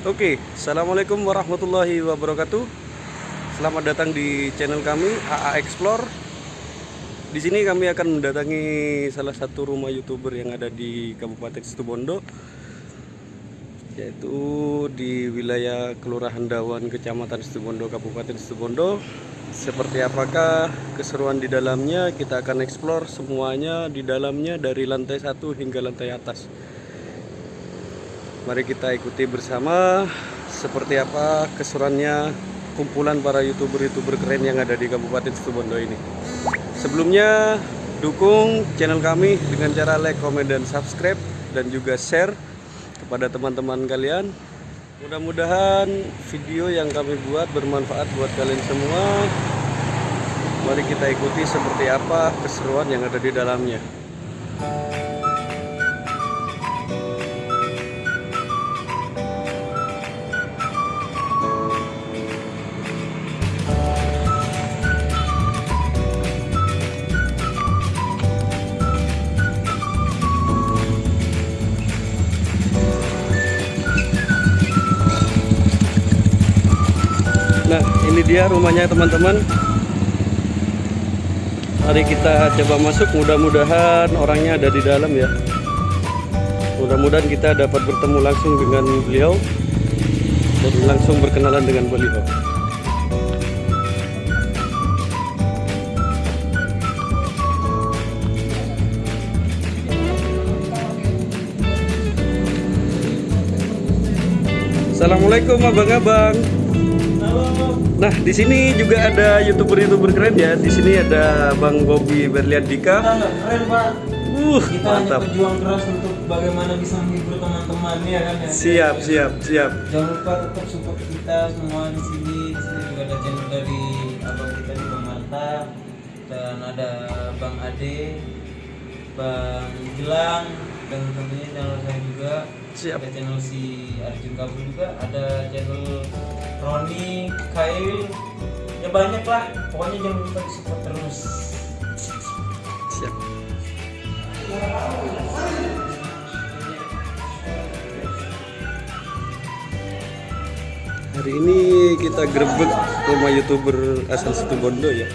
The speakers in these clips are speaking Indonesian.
Oke, assalamualaikum warahmatullahi wabarakatuh. Selamat datang di channel kami AA Explore. Di sini kami akan mendatangi salah satu rumah youtuber yang ada di Kabupaten Situbondo, yaitu di wilayah Kelurahan Dawan, Kecamatan Situbondo, Kabupaten Situbondo. Seperti apakah keseruan di dalamnya? Kita akan explore semuanya di dalamnya dari lantai satu hingga lantai atas. Mari kita ikuti bersama seperti apa keseruannya kumpulan para youtuber-youtuber keren yang ada di Kabupaten Situbondo ini. Sebelumnya dukung channel kami dengan cara like, comment, dan subscribe dan juga share kepada teman-teman kalian. Mudah-mudahan video yang kami buat bermanfaat buat kalian semua. Mari kita ikuti seperti apa keseruan yang ada di dalamnya. Ini dia rumahnya teman-teman. Mari kita coba masuk. Mudah-mudahan orangnya ada di dalam ya. Mudah-mudahan kita dapat bertemu langsung dengan beliau dan langsung berkenalan dengan beliau. Assalamualaikum abang-abang. Nah, di sini juga ada youtuber-youtuber keren ya. Di sini ada Bang Bobby Berliandika. keren pak Uh, kita hanya mantap. berjuang keras untuk bagaimana bisa menghibur teman-teman ya kan ya Siap, siap, siap. jangan lupa tetap support kita semua di sini di sini juga ada channel dari abang kita di Bang Marta dan ada Bang Ade Bang Gilang dan tentunya channel saya juga Siap. ada channel si Arjun Kabul juga ada channel Roni Kail ya banyak lah pokoknya jangan lupa di support terus Siap. Hari ini kita grebek rumah youtuber asal Situbondo ya.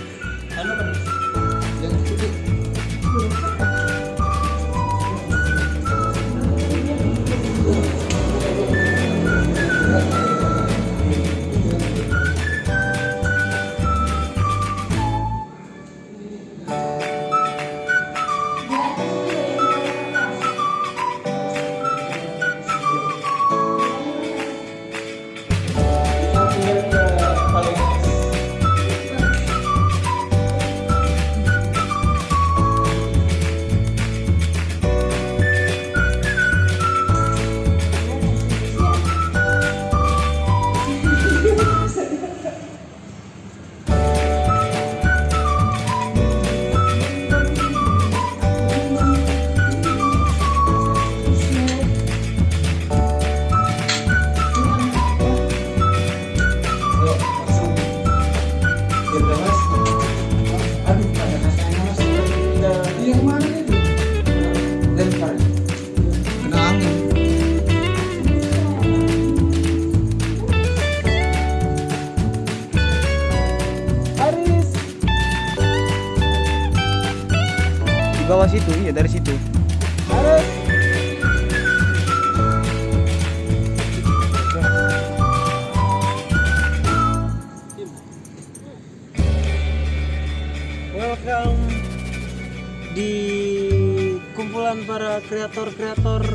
Bawah situ iya dari situ. Aris. Welcome di kumpulan para kreator-kreator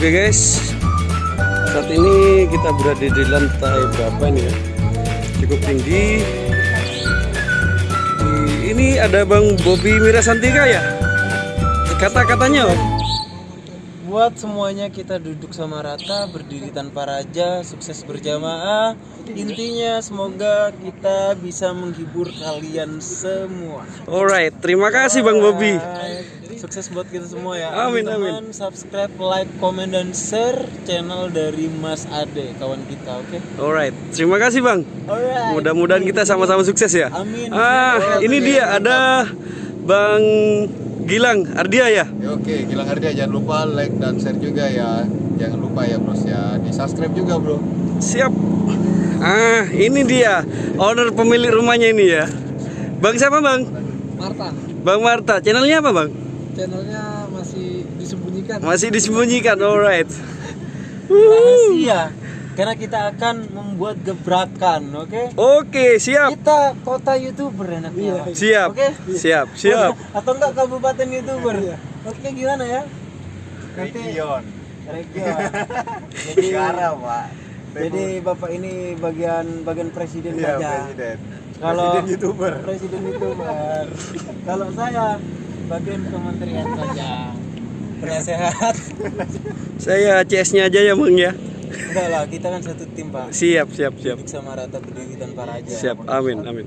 Oke guys, saat ini kita berada di lantai berapa ini ya? Cukup tinggi. Ini ada Bang Bobby Mirasantika ya? Kata-katanya buat semuanya kita duduk sama rata, berdiri tanpa raja, sukses berjamaah. Intinya semoga kita bisa menghibur kalian semua. Alright, terima kasih Bang Bobby. Sukses buat kita semua ya. Amin, Teman-teman, subscribe, like, komen dan share channel dari Mas Ade, kawan kita, oke? Alright, terima kasih Bang. Alright. Mudah-mudahan kita sama-sama sukses ya. Amin. Ah, ini dia ada Bang Gilang Ardia ya. Ya, Oke, Gilang Ardia jangan lupa like dan share juga ya. Jangan lupa ya bros ya. Di subscribe juga bro. Siap. Ah, ini dia owner pemilik rumahnya ini ya. Bang siapa Bang? Marta Bang Marta. Channelnya apa Bang? Channelnya masih disembunyikan Masih disembunyikan. Alright. Rahasia. Karena kita akan membuat gebrakan, oke? Oke, siap. Kita kota youtuber enaknya. Siap. Oke? Siap, siap. Atau enggak kabupaten youtuber? Oke, gimana ya? Nanti Region. region. Jadi Pak. Jadi Bapak ini bagian bagian presiden Iya, saja. presiden. Kalau Presiden YouTuber. Presiden youtuber. Kalau saya bagian kementerian saja. Penasehat. Saya CS-nya aja ya Bang ya. Enggak lah, kita kan satu tim, Pak. Siap, siap, siap. Sama rata berdiri tanpa raja. Siap. Amin, amin.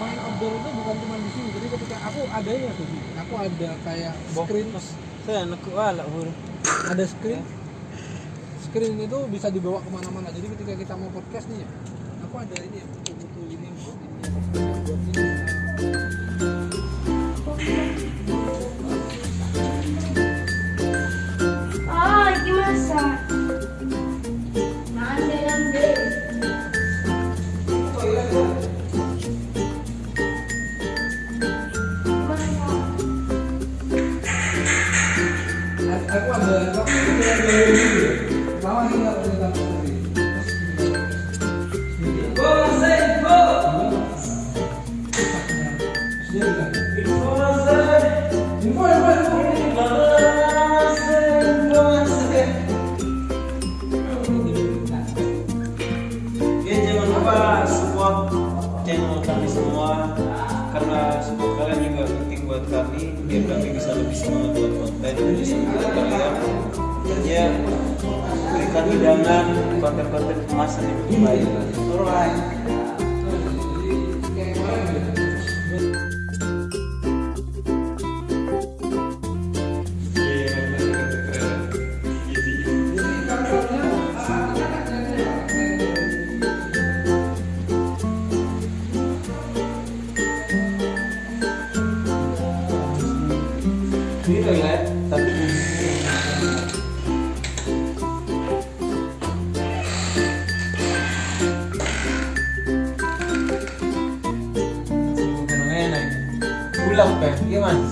main outdoor itu bukan cuma di sini. Jadi ketika aku ada ya tuh aku ada kayak screen. Saya hur. ada screen. Screen itu bisa dibawa ke mana-mana. Jadi ketika kita mau podcast nih ya aku ada ini ya aku ada aku ada ini ya lama ini nggak cerita seperti Info, hidangan konten-konten kemasan yang baik. Alright. Ulang pe, gimana?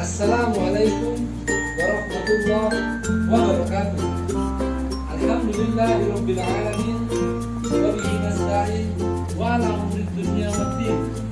Assalamualaikum warahmatullahi wabarakatuh. Alhamdulillahirabbil alamin wa bihi nasta'in wa ala waddin.